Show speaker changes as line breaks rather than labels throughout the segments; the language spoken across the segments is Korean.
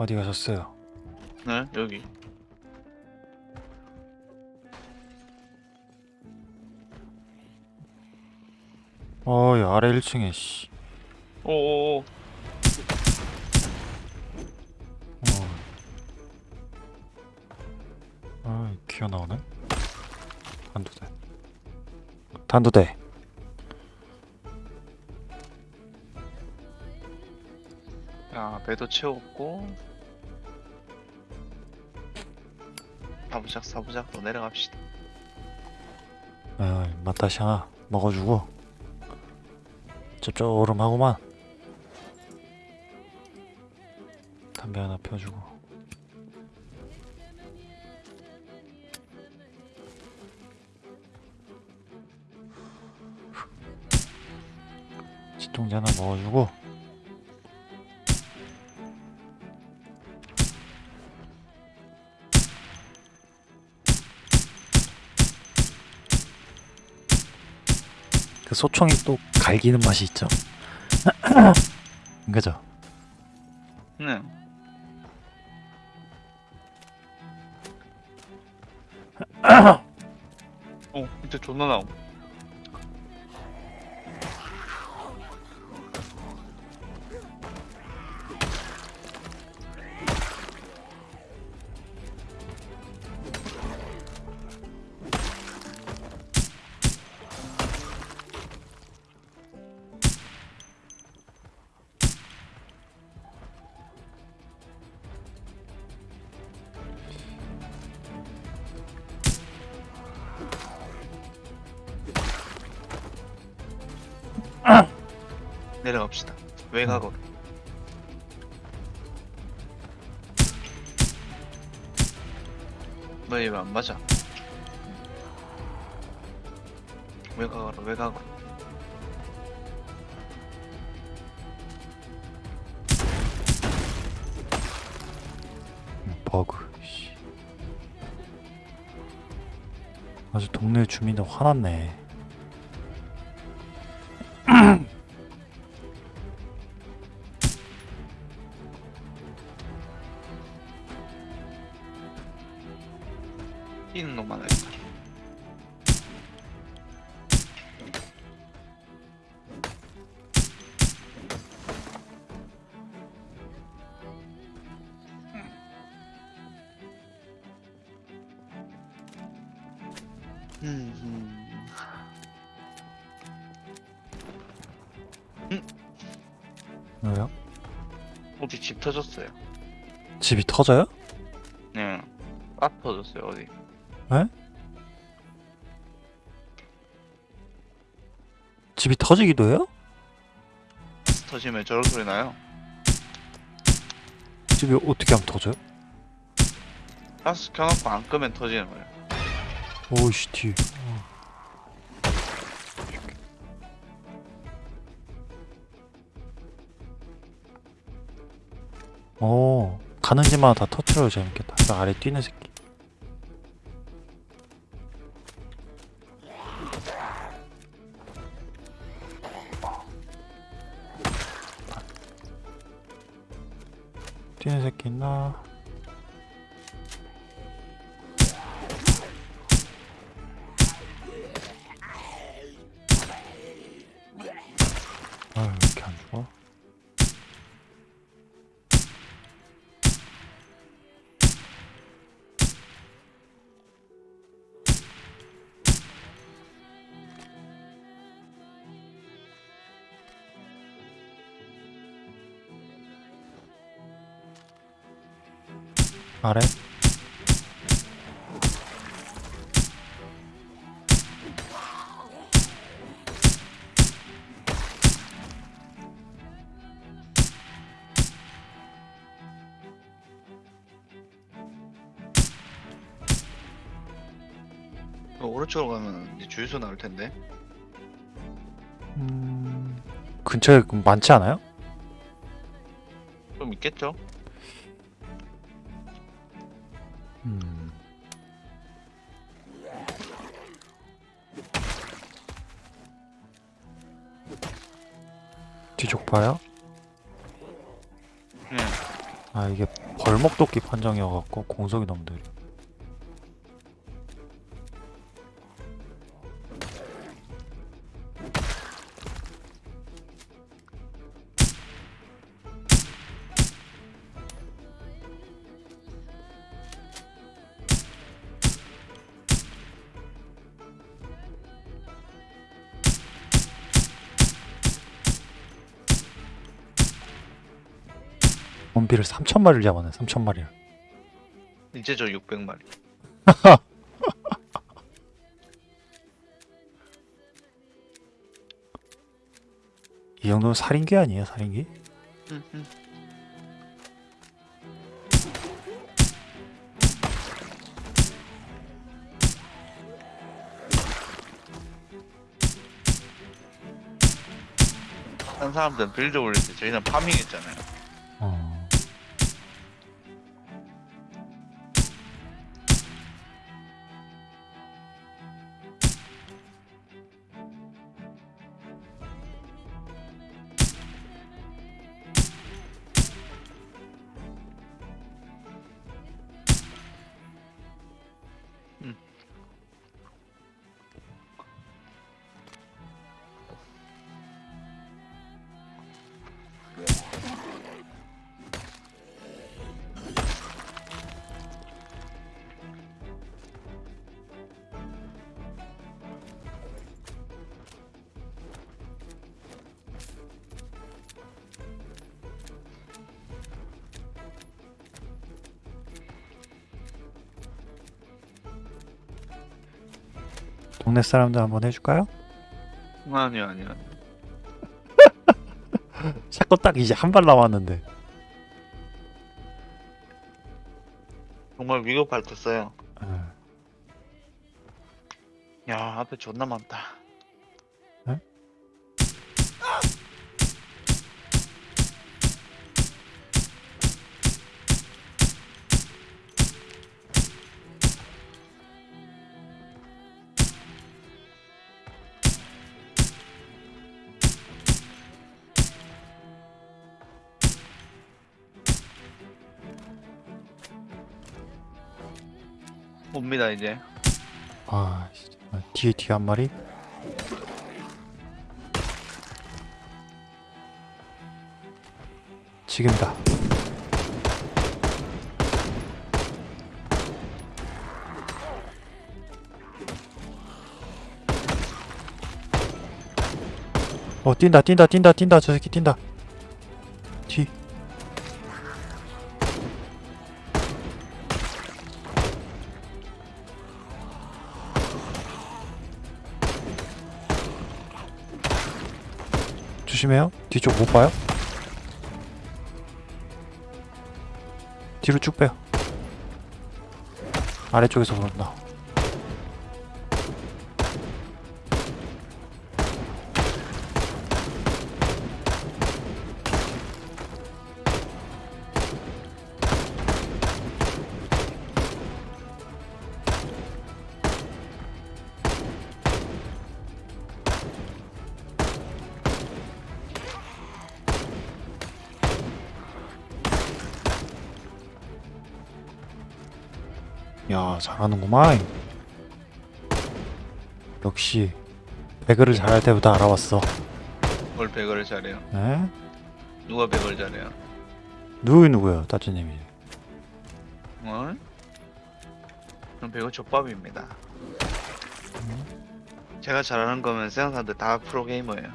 어디 가셨어요?
네 여기
어, 이 아래 1층에 씨.
오오오
어. 아, 기어 나오네. 단두대. 단두대.
야 배도 채웠고 사부작 사부작 또 내려갑시다
아, 맛다시아 먹어주고. 짭조름하구만. 담배 하나 펴주고. 진통제 하나 먹어주고. 그 소총이 또 갈기는 맛이 있죠. 그죠?
네 어, 밑에 존나 나옴. 외곽으로.
버그. 씨. 아주 동네 주민들 화났네.
뛰는 놈만 할까? 터졌어요?
집이 터져요?
네. 아 터졌어요 어디?
집이 터지기도 해요?
터지면 저런 소리 나요.
집이 어떻게 하면 터져요?
가스 켜놓고 안 끄면 터지는 거예요.
오이씨 뒤. 가는 집마다 다 터트려도 재밌겠다. 저 아래 뛰는 새끼. 아래?
그 오른쪽으로 가면 이제 주유소 나올 텐데.
음... 근처에 그럼 많지 않아요?
좀 있겠죠?
봐요?
네.
아 이게 벌목도끼 판정이어갖고 공속이 너무 느려 원비를 3천마리를 잡았네 3천마리를
이제 저 600마리.
이 정도면 살인귀 아니에요
음. 한 사람들은 빌드 올릴 때 저희는 파밍했잖아요.
동네 사람들 한번 해줄까요?
아니요, 아니요.
샷건 딱 이제 한 발 남았는데
정말 써요.
어.
야, 앞에 존나 많다.
아, 뒤에 뒤에 한 마리? 지금이다. 어 뛴다 뛴다 뛴다 뛴다 저 새끼 뛴다 조심해요. 뒤쪽 못 봐요? 뒤로 쭉 빼요. 아래쪽에서 그런다 잘하는구만 역시 배그를 잘할 때부터 알아봤어
뭘 배그를 잘해요.
에?
누가 배그를 잘해요?
누구 누구요 따쭈님이
어? 그럼 배그 족밥입니다. 제가 잘하는 거면 세상 사람들 다 프로게이머예요.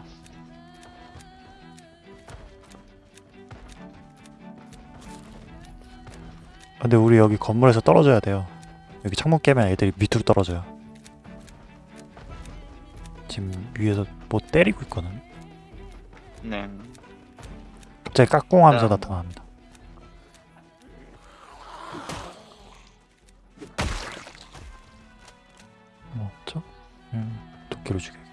근데 우리 여기 건물에서 떨어져야 돼요 여기 창문 깨면 애들이 밑으로 떨어져요 지금 위에서 뭐 때리고 있거든
네.
갑자기 까꿍하면서
아.
나타납니다 뭐 없죠? 음, 도끼로 죽여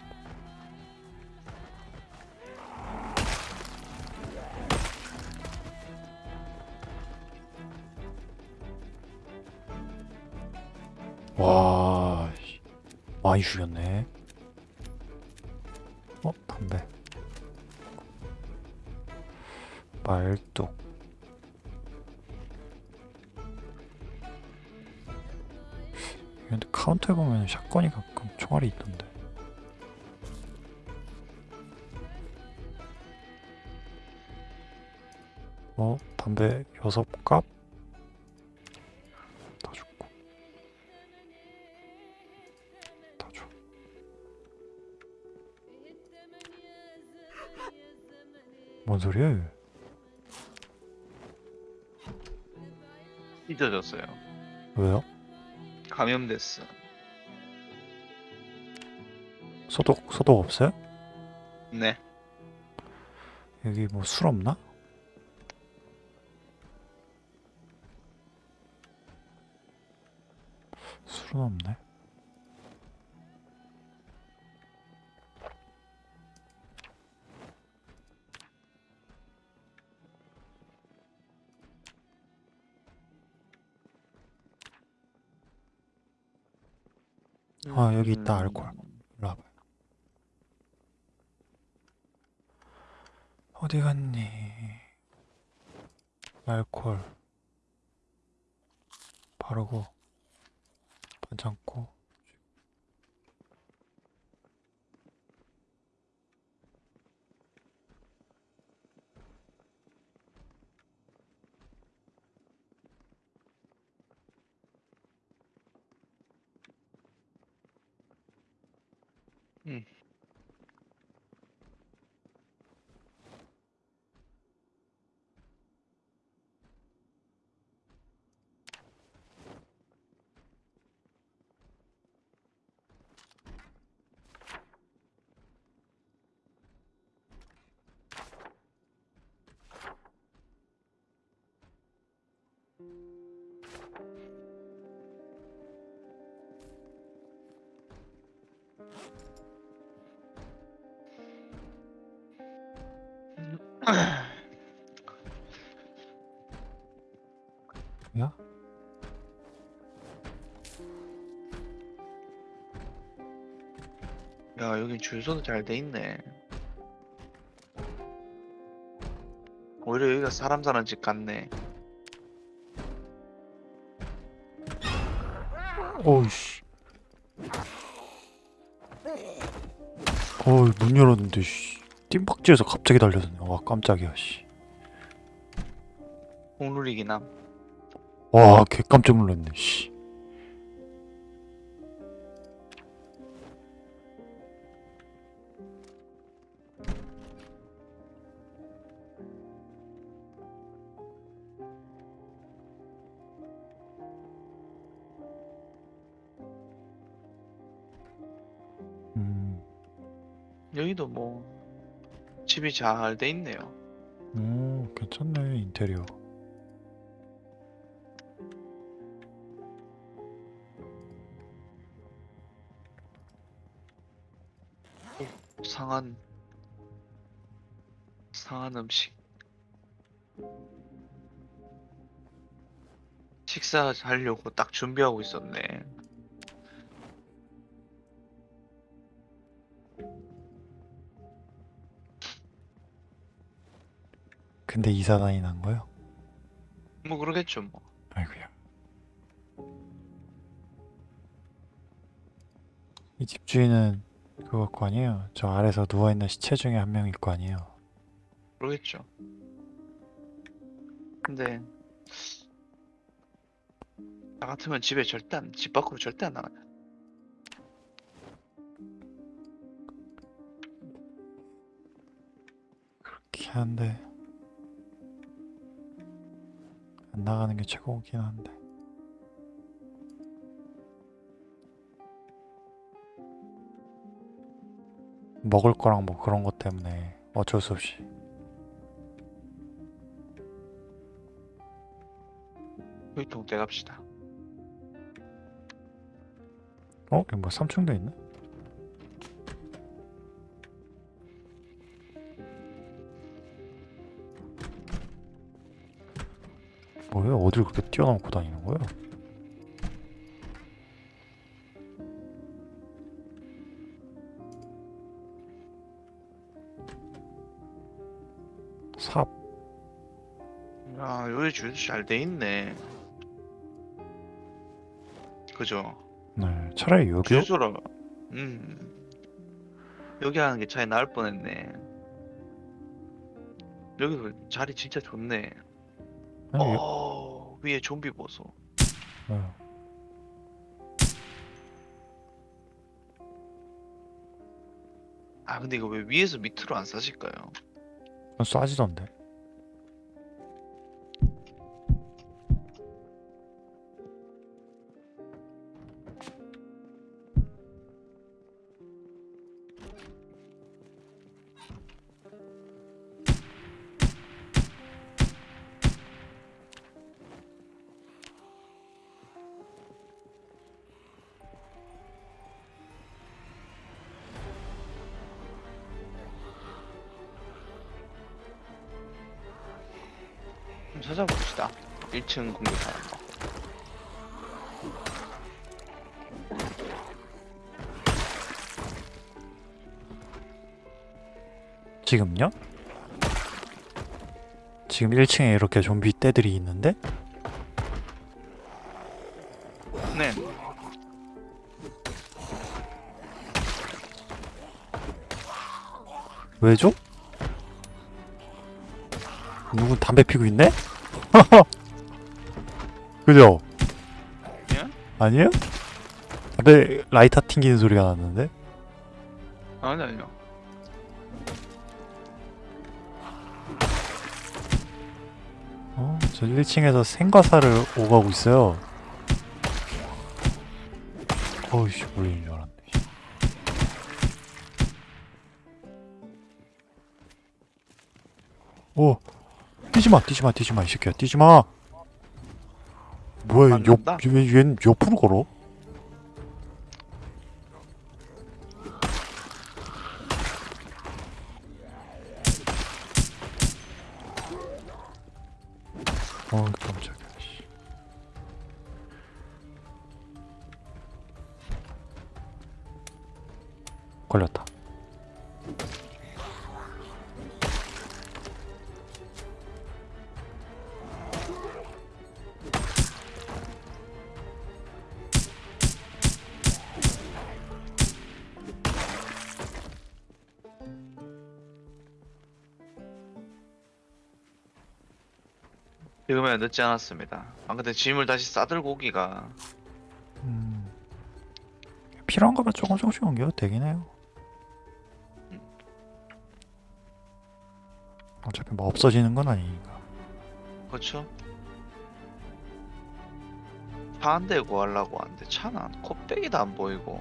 와 씨, 많이 죽였네 소리야? 얘?
찢어졌어요.
왜요?
감염됐어.
소독 소독 없어요?
네.
여기 뭐 술 없나? 술은 없네. 아, 여기 있다, 알코올. 일로 와봐. 어디 갔니? 알콜 바르고 반창고
음.
야,
여긴 주유소도 잘 돼 있네. 오히려 여기가 사람 사는 집 같네.
어이씨 어이 문 열었는데 씨 뜀박지에서 갑자기 달려드네 와 깜짝이야 씨와
홍누리긴 함.
개 깜짝 놀랐네 씨
집이 잘 돼 있네요.
오, 괜찮네 인테리어
상한 상한 음식. 식사 하려고 딱 준비하고 있었네.
근데 이사단이 난 거요?
뭐 그러겠죠 뭐.
아이고야. 이 집주인은 그거 거 아니에요? 저 아래서 누워있는 시체 중에 한 명일 거 아니에요?
그러겠죠. 근데 나 같으면 집에 절대 안, 집 밖으로 절대 안 나가요.
그렇긴 한데 안 나가는 게 최고긴 한데 먹을 거랑 뭐 그런 것 때문에 어쩔 수 없이
휴통 떼갑시다.
어? 여기 뭐 3층도 있네? 뭐야? 어딜 그렇게 뛰어넘고 다니는 거야? 삽
야, 여기 주유소 잘 돼 있네. 그죠?
네, 차라리 여기요?
주소라. 음. 여기 하는 게 차이 나을 뻔했네. 여기도 자리 진짜 좋네.
아니, 여-
어, 위에 좀비 보소.
네.
아, 근데 이거 왜 위에서 밑으로 안 싸질까요?
쏴지던데.
한번 찾아봅시다. 1층 공격하는 거.
지금요? 지금 1층에 이렇게 좀비 떼들이 있는데
네.
왜죠? 누구 담배 피고 있네? 그죠?
예?
아니에요? 담배 라이터 튕기는 소리가 났는데?
아니, 아니요.
어, 저 1층에서 생과사를 오가고 있어요. 어이씨, 몰리는 줄 알았네. 오, 뛰지마, 뛰지마, 뛰지마, 이 새끼야, 뛰지마! 뭐야, 옆? 얘, 얘는 옆으로 걸어? 어, 깜짝이야, 씨. 걸렸다.
지금은 늦지 않았습니다. 아, 근데 짐을 다시 싸들고 오기가
음, 필요한 거면 조금 조금씩 옮겨도 되긴 해요. 어차피 뭐 없어지는 건 아니니까.
그렇죠? 차 한 대 구하려고 하는데 차는 안- 콧배기도 안 보이고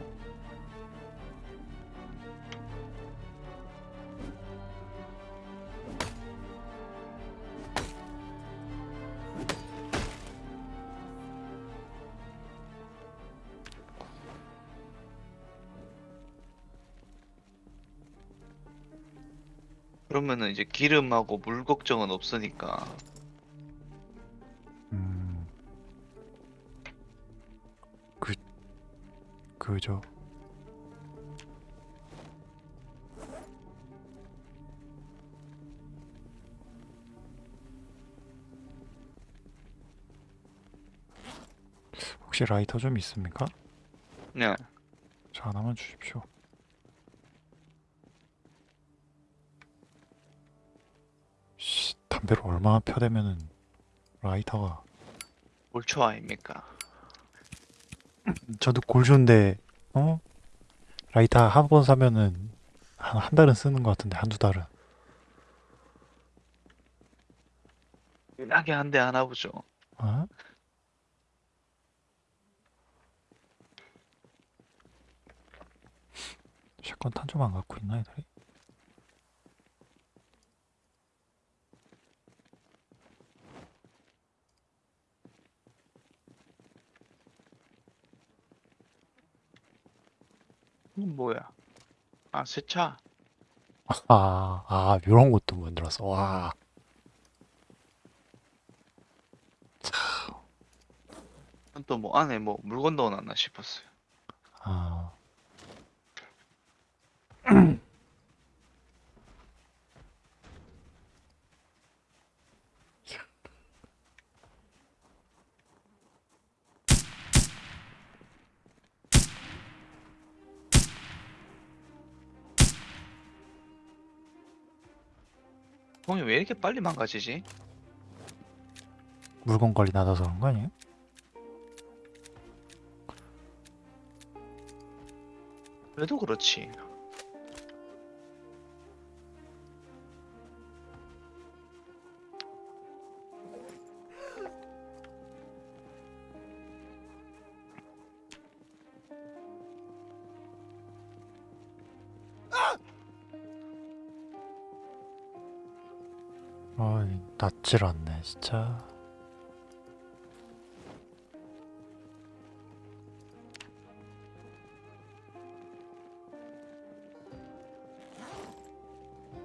기름하고 물 걱정은 없으니까
음, 그, 그죠. 혹시 라이터 좀 있습니까?
네.
저 하나만 주십시오. 담배를 얼마나 펴대면은 라이터가
올초 아닙니까?
저도 골쇼인데 어 라이터 한 번 사면은 한 한 달은 쓰는 것 같은데 한두 달은
진하게 한 대 하나 보죠.
어? 샷건 탄 좀 안 갖고 있나 애들이?
이건 뭐야? 아, 세차.
아, 아, 이런 것도 만들었어. 와.
또뭐 안에 뭐 물건 넣어놨나 싶었어요.
아.
총이 왜 이렇게 빨리 망가지지?
물건 관리 낮아서 그런 거 아니에요?
그래도 그렇지.
낫질 않네, 진짜.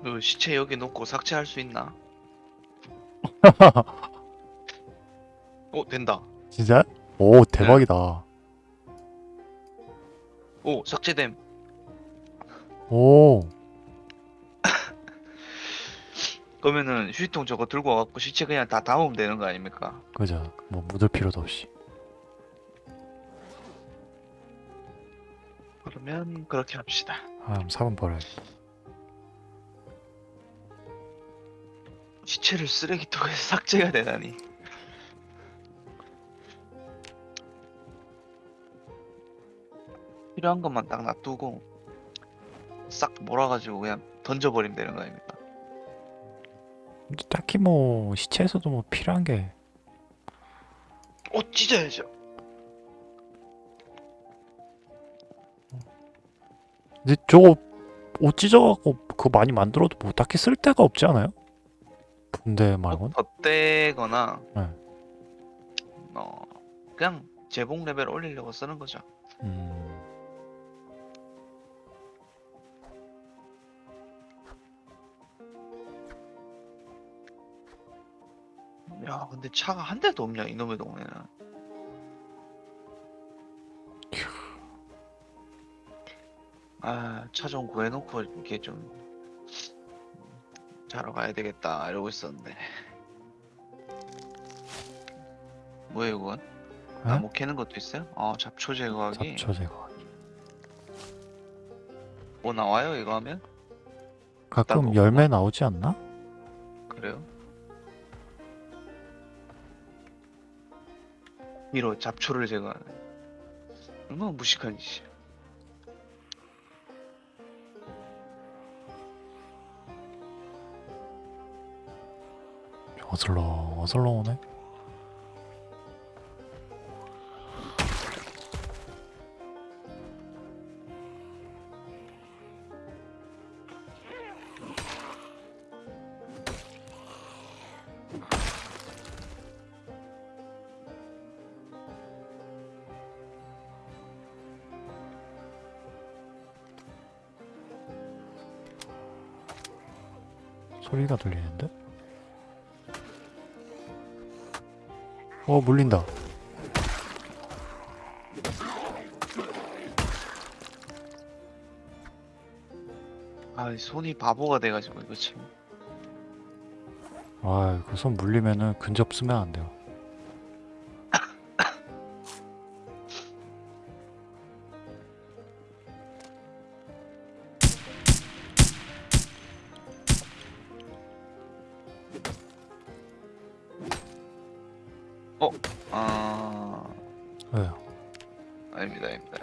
그 시체 여기 놓고 삭제할 수 있나? 어 된다.
진짜? 오, 대박이다.
오 삭제됨.
오,
그러면은 휴지통 저거 들고 와갖고 시체 그냥 다 담으면 되는 거 아닙니까?
그죠. 뭐 묻을 필요도 없이.
그러면 그렇게 합시다.
아, 그럼 4번 버려야
시체를 쓰레기통에서 삭제가 되다니. 필요한 것만 딱 놔두고 싹 몰아가지고 그냥 던져버리면 되는 거 아닙니까?
딱히 뭐, 시체에서도 뭐 필요한 게.
어 찢어야죠.
근데 저거 옷 찢어갖고 그거 많이 만들어도 뭐 딱히 쓸 데가 없지 않아요? 붕대 말고는?
덧대거나
네.
어 그냥 재봉 레벨 올리려고 쓰는 거죠.
음,
야 근데 차가 한 대도 없냐 이놈의 동네는. 아차 좀 구해놓고 이렇게 좀 자러 가야 되겠다 이러고 있었는데. 뭐예요 그건?
에?
나무 캐는 것도 있어요? 어 잡초 제거하기.
잡초 제거.
뭐 나와요 이거 하면?
가끔 열매 나오지 않나?
그래요? 위로 잡초를 제거하는 얼마나 무식한 짓이야
어슬렁 어슬렁 오네. 어 물린다.
아 손이 바보가 돼가지고 이거 참
아, 그 손 물리면은 근접 쓰면 안 돼요.
아닙니다 아닙니다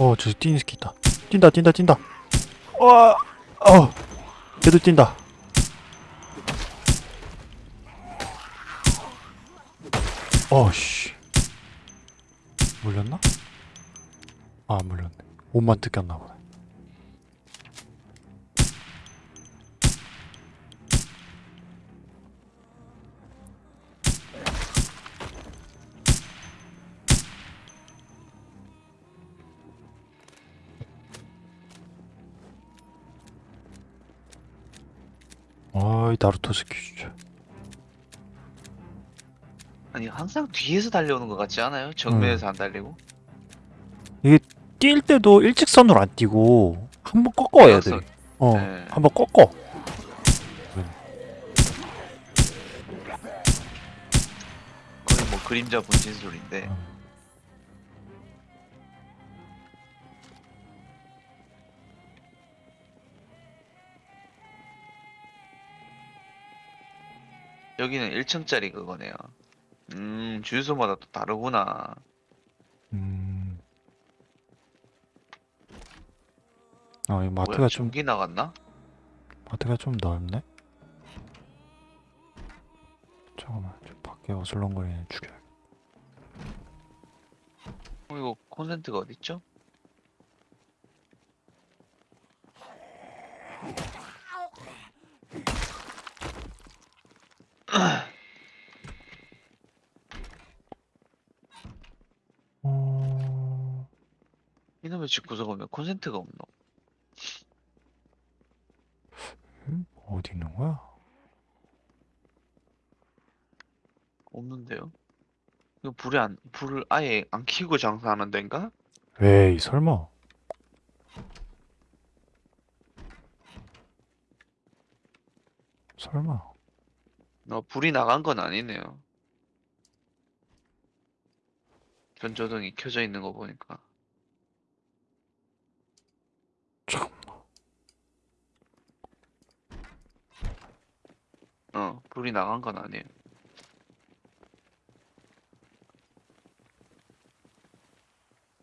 어, 저기 뛰는 새끼 있다. 뛴다, 뛴다, 뛴다. 와, 어, 걔도 뛴다. 어, 씨. 물렸나? 아, 안 물렸네. 옷만 뜯겼나 보네.
항상 뒤에서 달려오는 것 같지 않아요? 정면에서 안 달리고
뛸 때도 일직선으로 안 뛰고 한 번 꺾어 애들이.
일직선.
어,
네.
한 번 꺾어.
거의 뭐 그림자 분신술인데
어.
여기는 1층짜리 그거네요. 음, 주유소마다 또 다르구나.
음. 아, 이 마트가
뭐야,
좀
전기 나갔나?
마트가 좀 넓네. 잠깐만, 저 밖에 어슬렁거리는 죽여.
어, 이거 콘센트가 어딨죠? 이놈의 집 구석에 왜 콘센트가 없노?
음? 어디 있는 거야?
없는데요? 이거 불이 안, 불을 아예 안 켜고 장사하는 데인가?
에이, 설마. 설마.
어, 불이 나간 건 아니네요. 전조등이 켜져 있는 거 보니까. 어, 불이 나간 건 아니에요.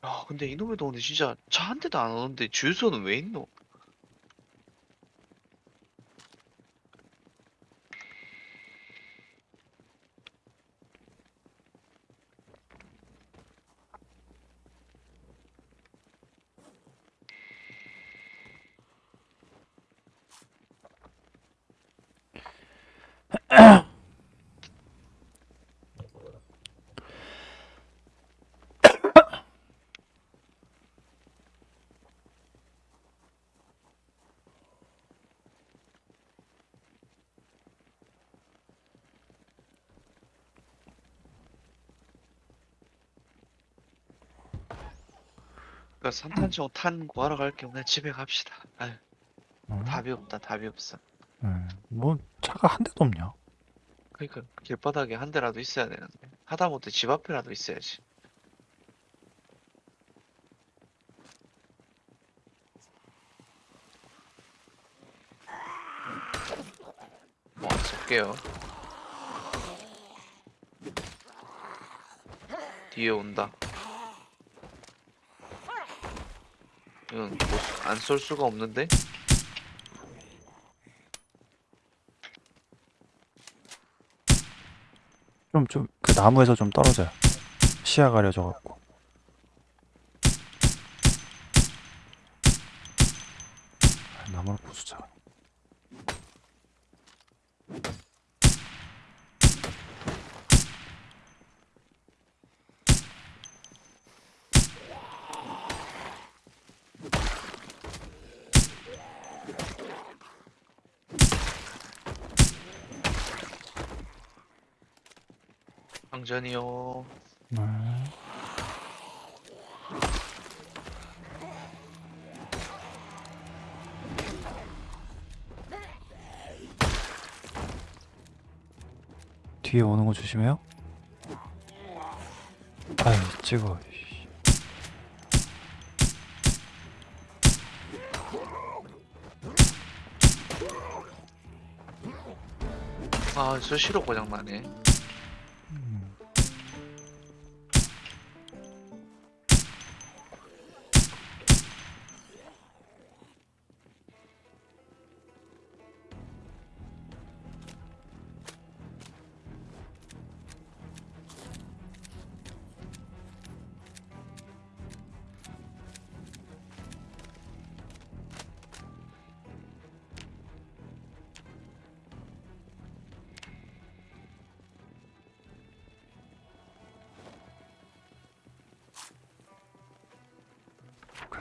아, 근데 이놈의 동네 진짜 차 한 대도 안 오는데 주유소는 왜 있노? 그러니까 산탄총 탄 구하러 갈겸 그냥 집에 갑시다. 아유,
어?
답이 없다, 답이 없어.
예, 뭐 차가 한 대도 없냐?
그러니까 길바닥에 한 대라도 있어야 되는데 하다못해 집 앞에라도 있어야지. 뭐 쏠게요. 뒤에 온다. 이건 안쏠 수가 없는데?
좀, 좀, 그 나무에서 좀 떨어져요. 시야 가려져갖고. 아, 나무를 부수자.
방전이요.
네. 뒤에 오는 거 조심해요. 아유, 찍어. 씨.
아, 저 시로 고장 나네.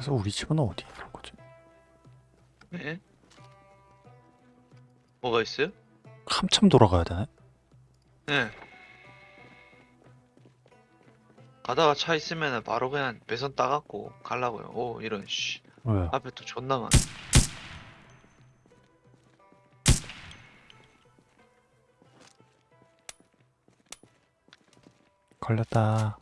그래서 우리 집은 어디 있는 거지?
네? 뭐가 있어요?
한참 돌아가야 되네.
네. 가다가 차 있으면 바로 그냥 배선 따갖고 가려고요. 오, 이런, 씨.
왜?
앞에 또 존나 많아.
걸렸다.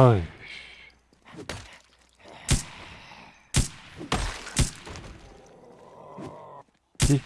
어이. 이.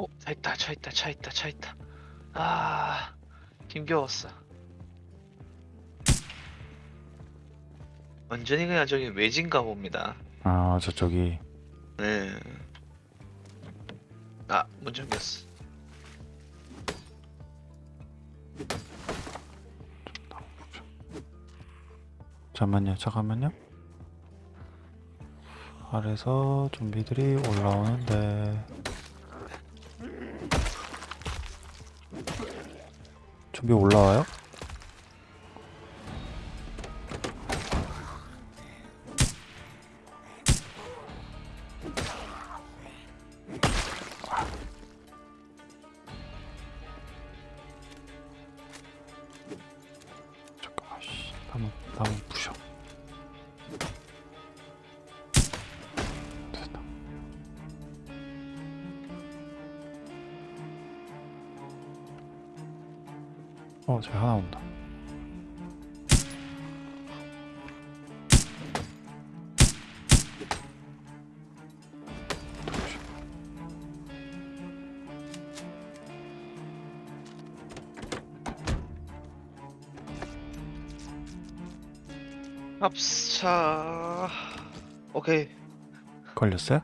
어, 차 있다, 차 있다, 차 있다. 아, 힘겨웠어. 완전히 그냥 저기 외진가 봅니다.
아 저쪽이
네. 아, 문 잠겼어.
잠만요 잠깐만요 아래서 좀비들이 올라오는데 좀비 올라와요? 어 저기 하나 온다.
합차. 오케이.
걸렸어요?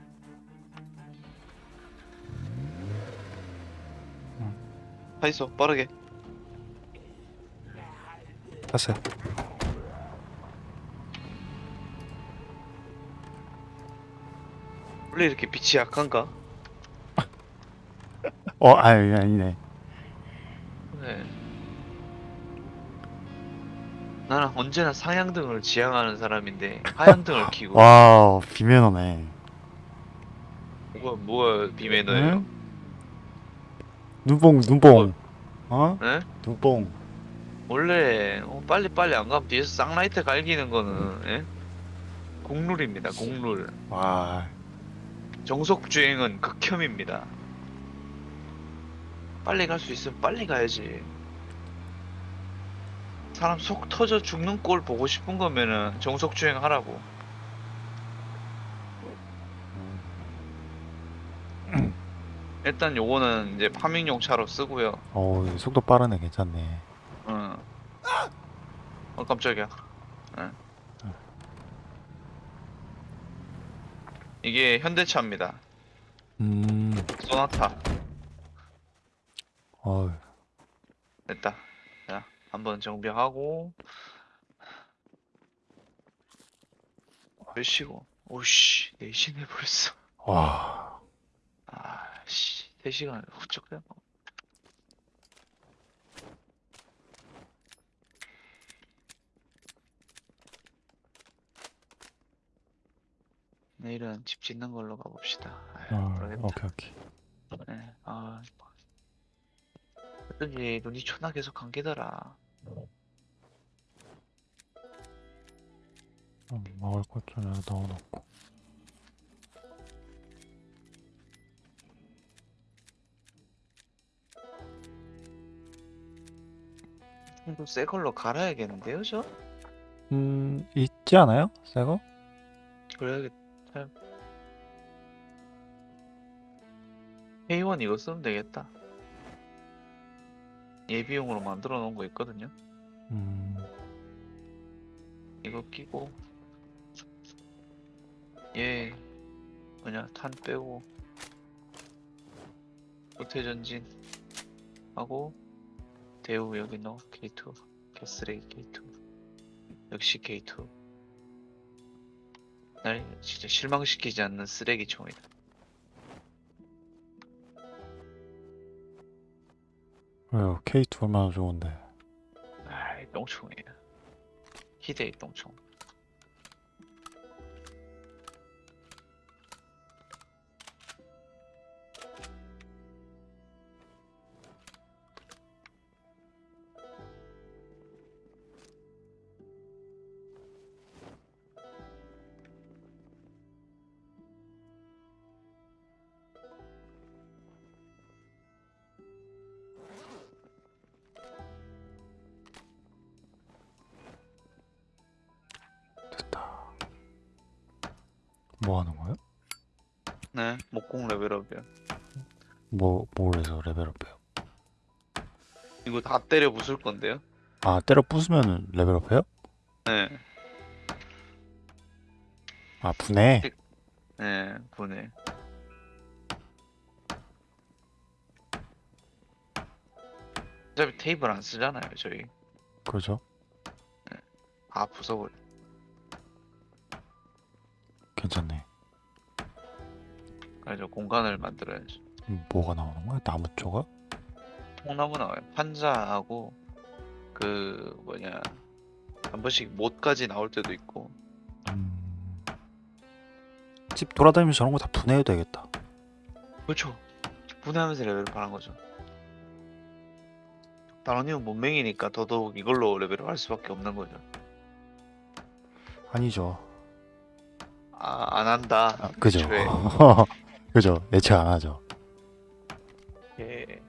가 있어, 빠르게.
땄어요
원래 이렇게 빛이 약한가?
어 아니 아니네
네. 나는 언제나 상향등을 지향하는 사람인데 하향등을 켜고
와우 비매너네
뭐가 뭐가 비매너예요?
응? 눈뽕 눈뽕 어?
네?
눈뽕
원래 어, 빨리 빨리 안 가면 뒤에서 쌍라이트 갈기는 거는 예? 공룰입니다. 공룰.
와
정속 주행은 극혐입니다. 빨리 갈 수 있으면 빨리 가야지. 사람 속 터져 죽는 꼴 보고 싶은 거면은 정속 주행 하라고. 일단 요거는 이제 파밍용 차로 쓰고요.
어우 속도 빠르네 괜찮네
어. 어 깜짝이야. 예. 이게 현대차입니다.
음
소나타.
어우
됐다. 자, 한번 정비하고. 몇 시고? 오씨, 4시네 벌써.
와
아씨, 3시간 훌쩍 돼. 내일은 집 짓는 걸로 가봅시다. 아유,
어,
모르겠다.
오케이 오케이
네, 아, 어쩐지 눈이 초나 계속 감기더라.
음, 먹을 것좀 넣어놓고
이거 새 걸로 갈아야겠는데요, 저?
음 있지 않아요? 새거?
그래야겠. 템 A1 이거 쓰면 되겠다 예비용으로 만들어 놓은 거 있거든요
음.
이거 끼고 예. 뭐냐 탄 빼고 도태전진 하고 대우 여기 넣어 K2 개쓰레기 K2 역시 K2 날 진짜 실망시키지 않는 쓰레기 총이다
왜요? K2 얼마나 좋은데.
아이 똥총이야 희대의 똥총
뭐 하는 거예요?
네 목공 레벨업이야
뭐, 뭘 해서 레벨업해요?
이거 다 때려 부술 건데요
아, 때려 부수면 레벨업해요?
네
아, 분해?
네, 보내. 어차피 테이블 안 쓰잖아요, 저희.
그러죠?
다 부숴버려. 그래서 공간을 만들어야지.
음, 뭐가 나오는 거야? 나무 조각?
통나무 나와요. 판자하고 그 뭐냐 한 번씩 못까지 나올 때도 있고.
음... 집 돌아다니면서 저런 거 다 분해해도 되겠다.
그렇죠. 분해하면서 레벨업 하는 거죠. 다른이는 못맹이니까 더더욱 이걸로 레벨업 할 수밖에 없는 거죠.
아니죠.
아, 안 한다.
아, 그죠. 그죠. 예측 안 하죠.
예.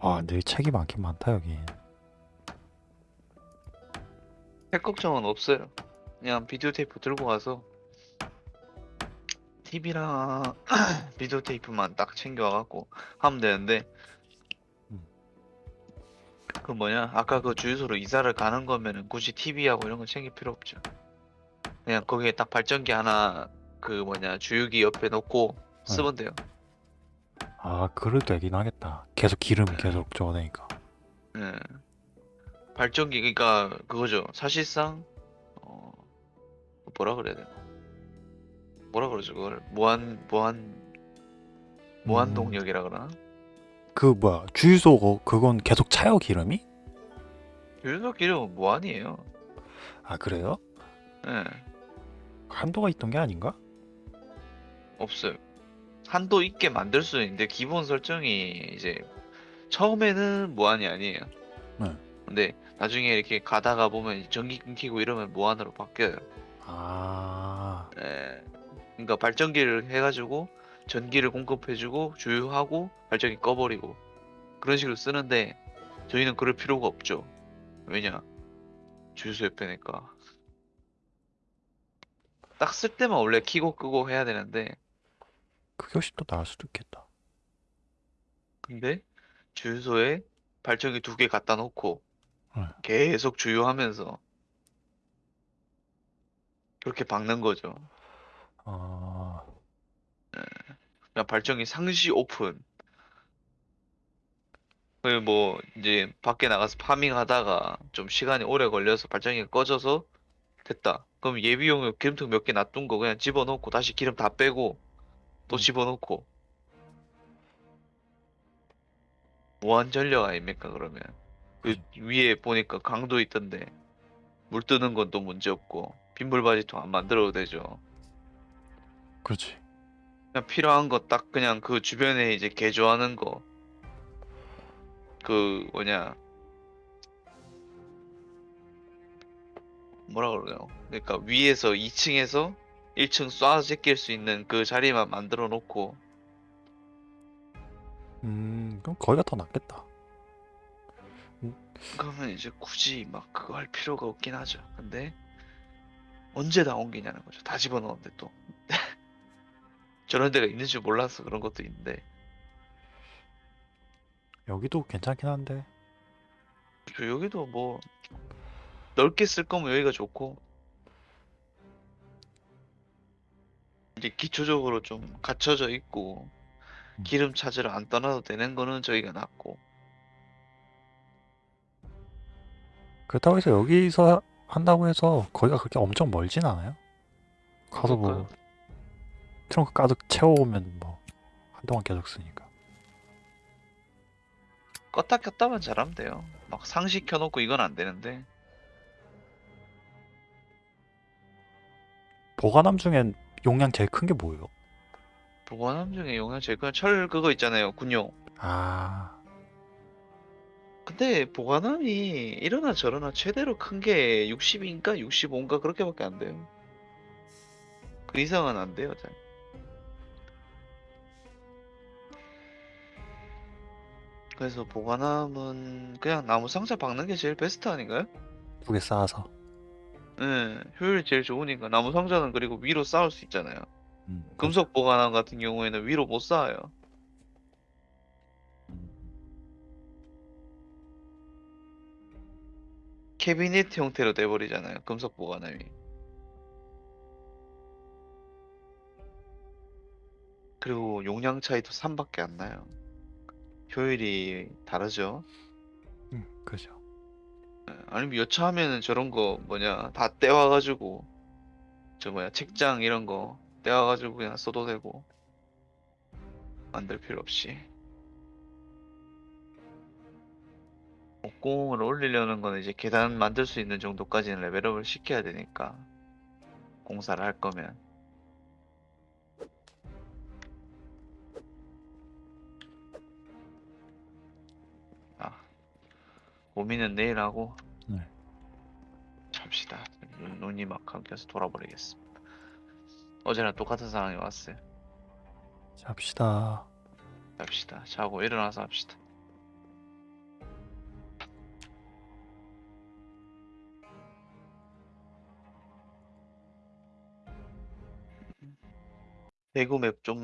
와, 근데 책이 많긴 많다, 여기.
할 걱정은 없어요. 그냥 비디오 테이프 들고 가서 TV랑 비디오 테이프만 딱 챙겨와갖고 하면 되는데
음.
그 뭐냐 아까 그 주유소로 이사를 가는 거면은 굳이 TV하고 이런 거 챙길 필요 없죠. 그냥 거기에 딱 발전기 하나 그 뭐냐 주유기 옆에 놓고 쓰면 돼요.
아, 그래도 되긴 하겠다. 계속 기름 계속 줘야 되니까.
예. 발전기 그러니까 그거죠. 사실상 어 뭐라 그래야 되나? 뭐라 그러죠 그걸 무한 무한 무한
음.
동력이라 그러나?
그, 뭐야, 주유소, 거- 그건 계속 차요, 기름이?
유효 기름은 무한이에요.
아, 그래요?
예.
한도가 있던 게 아닌가?
없어요. 한도 있게 만들 수 있는데 기본 설정이 이제 처음에는 무한이 아니에요.
네.
근데 나중에 이렇게 가다가 보면 전기 끊기고 이러면 무한으로 바뀌어요.
아,
예. 그러니까 발전기를 해가지고 전기를 공급해주고 주유하고 발전기 꺼버리고 그런 식으로 쓰는데 저희는 그럴 필요가 없죠. 왜냐? 주유소 옆에니까. 딱 쓸 때만 원래 키고 끄고 해야 되는데
그게 훨씬 더 나을 수도 있겠다.
근데 주유소에 발전기 두 개 갖다 놓고
네.
계속 주유하면서 그렇게 박는 거죠.
아,
그냥 발전기 상시 오픈. 그뭐 이제 밖에 나가서 파밍하다가 좀 시간이 오래 걸려서 발전기가 꺼져서 됐다. 그럼 예비용으로 기름통 몇 개 놔둔 거 그냥 집어넣고 다시 기름 다 빼고 또
음.
집어넣고 무한 전력 아닙니까 그러면 그 위에 보니까 강도 있던데 물 뜨는 건 또 문제 없고 빗물 바지통 안 만들어도 되죠.
그렇지.
그냥 필요한 거 딱 그냥 그 주변에 이제 개조하는 거. 그 뭐냐. 뭐라 그러냐. 그러니까 위에서 2층에서 1층 쏴 제낄 수 있는 그 자리만 만들어 놓고
음, 그럼 거기가 더 낫겠다.
그러면 이제 굳이 막 그거 할 필요가 없긴 하죠. 근데 언제 다 옮기냐는 거죠. 다 집어넣었는데 또 저런 데가 있는 줄 몰라서 그런 것도 있는데
여기도 괜찮긴 한데.
저 여기도 뭐 넓게 쓸 거면 여기가 좋고 이제 기초적으로 좀 갖춰져 있고
음.
기름 찾으러 안 떠나도 되는 거는 저희가 낫고
그렇다고 해서 여기서 한다고 해서 거기가 그렇게 엄청 멀진 않아요. 가서 뭐
그러니까요.
트렁크 가득 채워오면 뭐 한동안 계속 쓰니까.
껐다 켰다만 잘하면 돼요. 막 상시 켜놓고 이건 안 되는데
보관함 중엔 용량 제일 큰 게 뭐예요?
보관함 중에 용량 제일 큰 철 그거 있잖아요. 군용.
아,
근데 보관함이 이러나 저러나 최대로 큰 게 60인가 65인가 그렇게밖에 안 돼요. 그 이상은 안 돼요. 잘. 그래서 보관함은 그냥 나무 상자 박는 게 제일 베스트 아닌가요?
두 개 쌓아서.
네, 효율이 제일 좋으니까 나무 상자는 그리고 위로 쌓을 수 있잖아요.
음,
금속 보관함 같은 경우에는 위로 못 쌓아요.
음.
캐비닛 형태로 돼버리잖아요. 금속 보관함이. 그리고 용량 차이도 3밖에 안 나요. 효율이 다르죠.
음, 그죠.
예, 아니면 여차하면은 저런 거 뭐냐 다 떼와가지고 저 뭐야 책장 이런 거 떼와가지고 그냥 써도 되고 만들 필요 없이 목공을 올리려는 거는 이제 계단 만들 수 있는 정도까지는 레벨업을 시켜야 되니까 공사를 할 거면 고민은 내일 하고
네.
잡시다. 눈- 눈이 막 감겨서 돌아버리겠습니다. 어제랑 똑같은 상황이 왔어요.
잡시다.
잡시다. 자고 일어나서 합시다. 대구 맵 좀